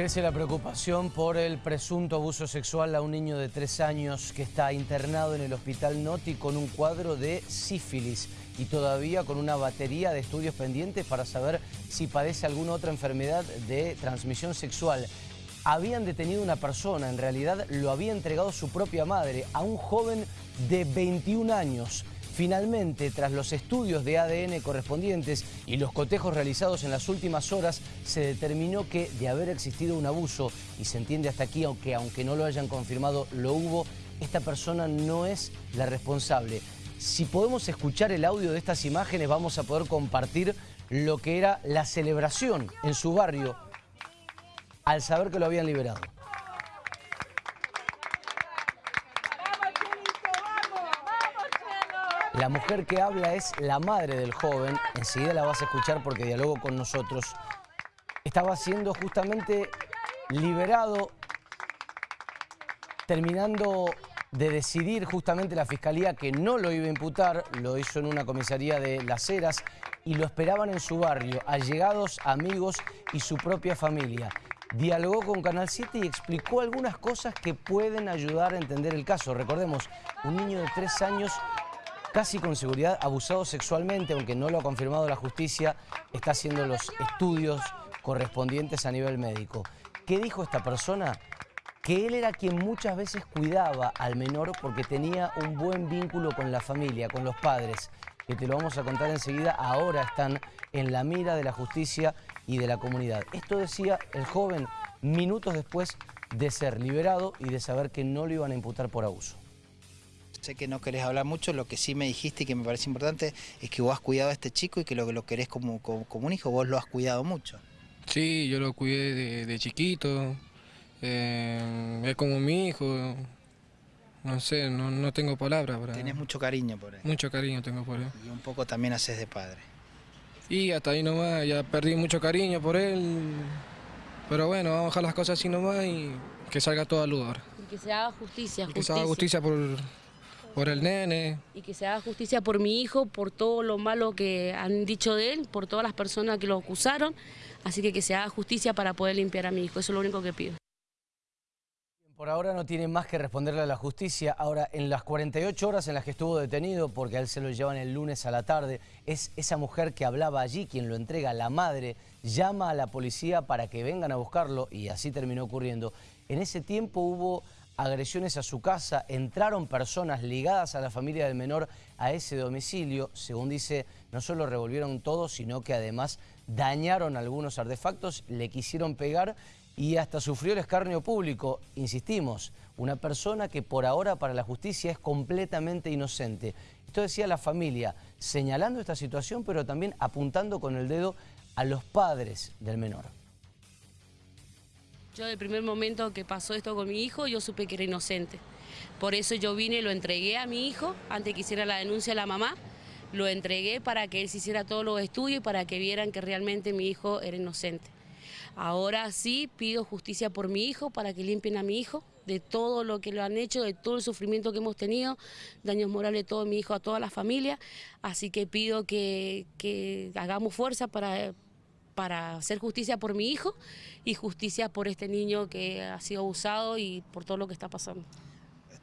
Crece la preocupación por el presunto abuso sexual a un niño de tres años que está internado en el hospital Noti con un cuadro de sífilis y todavía con una batería de estudios pendientes para saber si padece alguna otra enfermedad de transmisión sexual. Habían detenido una persona, en realidad lo había entregado su propia madre, a un joven de 21 años. Finalmente, tras los estudios de ADN correspondientes y los cotejos realizados en las últimas horas, se determinó que de haber existido un abuso, y se entiende hasta aquí, aunque, aunque no lo hayan confirmado, lo hubo, esta persona no es la responsable. Si podemos escuchar el audio de estas imágenes, vamos a poder compartir lo que era la celebración en su barrio al saber que lo habían liberado. La mujer que habla es la madre del joven, enseguida la vas a escuchar porque dialogó con nosotros. Estaba siendo justamente liberado, terminando de decidir justamente la Fiscalía que no lo iba a imputar, lo hizo en una comisaría de Las Heras y lo esperaban en su barrio, allegados, amigos y su propia familia. Dialogó con Canal 7 y explicó algunas cosas que pueden ayudar a entender el caso. Recordemos, un niño de tres años casi con seguridad abusado sexualmente, aunque no lo ha confirmado la justicia, está haciendo los estudios correspondientes a nivel médico. ¿Qué dijo esta persona? Que él era quien muchas veces cuidaba al menor porque tenía un buen vínculo con la familia, con los padres, que te lo vamos a contar enseguida, ahora están en la mira de la justicia y de la comunidad. Esto decía el joven minutos después de ser liberado y de saber que no lo iban a imputar por abuso. Sé que no querés hablar mucho, lo que sí me dijiste y que me parece importante es que vos has cuidado a este chico y que lo que lo querés como, como, un hijo, vos lo has cuidado mucho. Sí, yo lo cuidé de, chiquito, eh, es como mi hijo, no sé, no, tengo palabras para... Tenés mucho cariño por él. Mucho cariño tengo por él. Y un poco también haces de padre. Y hasta ahí nomás, ya perdí mucho cariño por él, pero bueno, vamos a dejar las cosas así nomás y que salga todo a luz ahora. Y que se haga justicia, Que se haga justicia por, por el nene. Y que se haga justicia por mi hijo, por todo lo malo que han dicho de él, por todas las personas que lo acusaron. Así que que se haga justicia para poder limpiar a mi hijo, eso es lo único que pido. Por ahora no tiene más que responderle a la justicia. Ahora, en las 48 horas en las que estuvo detenido, porque a él se lo llevan el lunes a la tarde, es esa mujer que hablaba allí, quien lo entrega, la madre, llama a la policía para que vengan a buscarlo y así terminó ocurriendo. En ese tiempo hubo agresiones a su casa, entraron personas ligadas a la familia del menor a ese domicilio, según dice, no solo revolvieron todo, sino que además dañaron algunos artefactos, le quisieron pegar y hasta sufrió el escarnio público. Insistimos, una persona que por ahora para la justicia es completamente inocente. Esto decía la familia, señalando esta situación, pero también apuntando con el dedo a los padres del menor. Yo del primer momento que pasó esto con mi hijo, yo supe que era inocente. Por eso yo vine y lo entregué a mi hijo, antes que hiciera la denuncia a la mamá, lo entregué para que él se hiciera todos los estudios y para que vieran que realmente mi hijo era inocente. Ahora sí pido justicia por mi hijo, para que limpien a mi hijo de todo lo que lo han hecho, de todo el sufrimiento que hemos tenido, daños morales todo mi hijo, a toda la familia. Así que pido que, que hagamos fuerza para para hacer justicia por mi hijo y justicia por este niño que ha sido abusado y por todo lo que está pasando.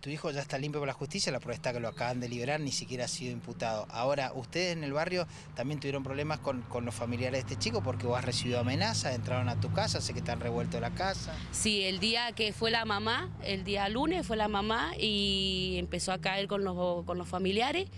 Tu hijo ya está limpio por la justicia, la prueba está que lo acaban de liberar, ni siquiera ha sido imputado. Ahora, ustedes en el barrio también tuvieron problemas con, los familiares de este chico porque vos has recibido amenazas, entraron a tu casa, sé que te han revuelto la casa. Sí, el día que fue la mamá, el día lunes fue la mamá y empezó a caer con los, con los familiares.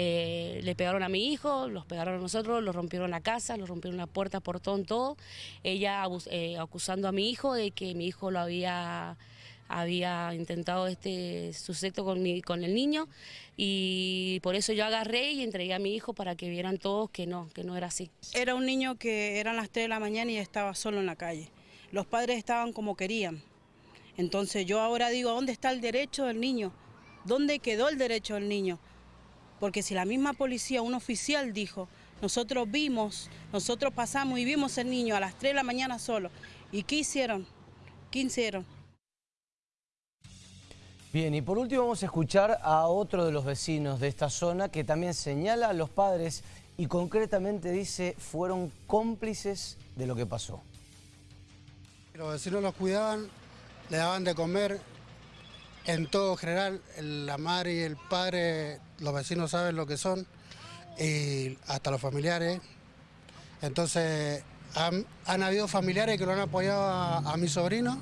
Eh, le pegaron a mi hijo, los pegaron a nosotros, los rompieron la casa, los rompieron la puerta, portón, todo. Ella eh, acusando a mi hijo de que mi hijo lo había había intentado este suceso con, con el niño y por eso yo agarré y entregué a mi hijo para que vieran todos que no, que no era así. Era un niño que eran las 3 de la mañana y estaba solo en la calle. Los padres estaban como querían. Entonces yo ahora digo, ¿dónde está el derecho del niño? ¿Dónde quedó el derecho del niño? Porque si la misma policía, un oficial dijo, nosotros vimos, nosotros pasamos y vimos el niño a las 3 de la mañana solo. ¿Y qué hicieron? ¿Qué hicieron? Bien, y por último vamos a escuchar a otro de los vecinos de esta zona que también señala a los padres y concretamente dice fueron cómplices de lo que pasó. Los vecinos los cuidaban, le daban de comer, en todo general, la madre y el padre, los vecinos saben lo que son, y hasta los familiares. Entonces, han, han habido familiares que lo han apoyado a, a mi sobrino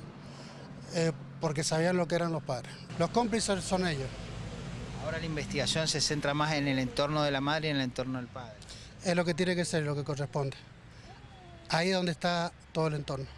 eh, porque sabían lo que eran los padres. Los cómplices son ellos. Ahora la investigación se centra más en el entorno de la madre y en el entorno del padre. Es lo que tiene que ser, lo que corresponde. Ahí es donde está todo el entorno.